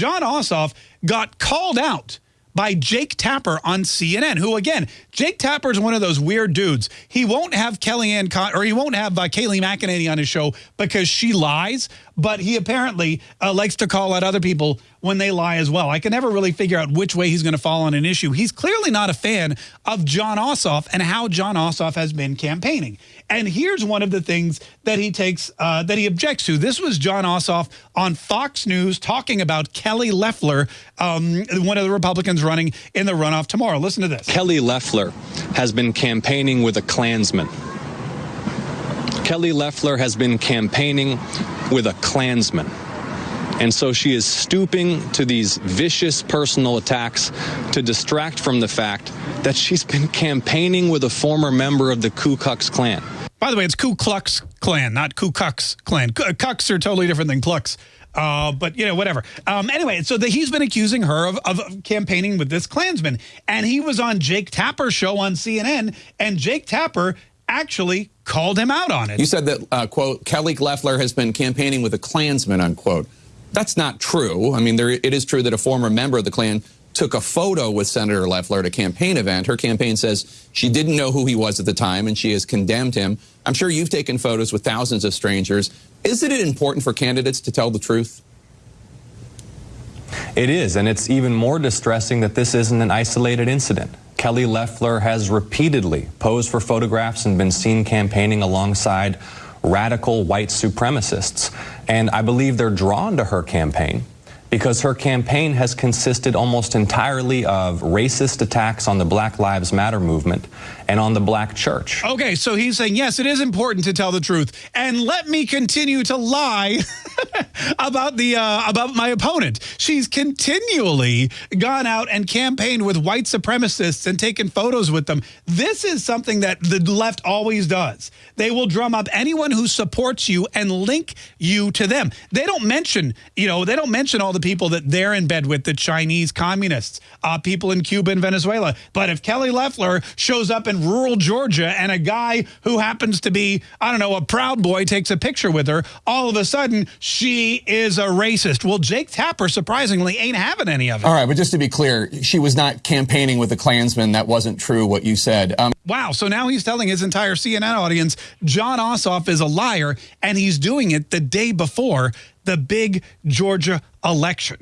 Jon Ossoff got called out by Jake Tapper on CNN, who again, Jake Tapper is one of those weird dudes. He won't have Kellyanne Con or he won't have uh, Kayleigh McEnany on his show because she lies, but he apparently uh, likes to call out other people when they lie as well. I can never really figure out which way he's going to fall on an issue. He's clearly not a fan of Jon Ossoff and how Jon Ossoff has been campaigning. And here's one of the things that he takes, uh, that he objects to. This was Jon Ossoff on Fox News talking about Kelly Loeffler, um, one of the Republicans running in the runoff tomorrow. Listen to this. Kelly Loeffler has been campaigning with a Klansman. Kelly Loeffler has been campaigning with a Klansman. And so she is stooping to these vicious personal attacks to distract from the fact that she's been campaigning with a former member of the Ku Klux Klan. By the way, it's Ku Klux Klan, not Ku Klux Klan. Cucks are totally different than Klux. Uh, but, you know, whatever. Um, anyway, so the, he's been accusing her of, of campaigning with this Klansman. And he was on Jake Tapper's show on CNN, and Jake Tapper actually called him out on it. You said that, uh, quote, Kelly Loeffler has been campaigning with a Klansman, unquote. That's not true. I mean, there, it is true that a former member of the Klan took a photo with Senator Loeffler at a campaign event. Her campaign says she didn't know who he was at the time and she has condemned him. I'm sure you've taken photos with thousands of strangers. Isn't it important for candidates to tell the truth? It is, and it's even more distressing that this isn't an isolated incident. Kelly Loeffler has repeatedly posed for photographs and been seen campaigning alongside radical white supremacists. And I believe they're drawn to her campaign because her campaign has consisted almost entirely of racist attacks on the Black Lives Matter movement and on the black church. Okay, so he's saying, yes, it is important to tell the truth. And let me continue to lie about the uh, about my opponent. She's continually gone out and campaigned with white supremacists and taken photos with them. This is something that the left always does. They will drum up anyone who supports you and link you to them. They don't mention, you know, they don't mention all the people that they're in bed with, the Chinese communists, uh, people in Cuba and Venezuela. But if Kelly Loeffler shows up in rural Georgia and a guy who happens to be, I don't know, a Proud Boy takes a picture with her, all of a sudden she is a racist. Well, Jake Tapper, surprisingly, ain't having any of it. All right, but just to be clear, she was not campaigning with a Klansman. That wasn't true what you said. Um, wow, so now he's telling his entire CNN audience Jon Ossoff is a liar, and he's doing it the day before the big Georgia election.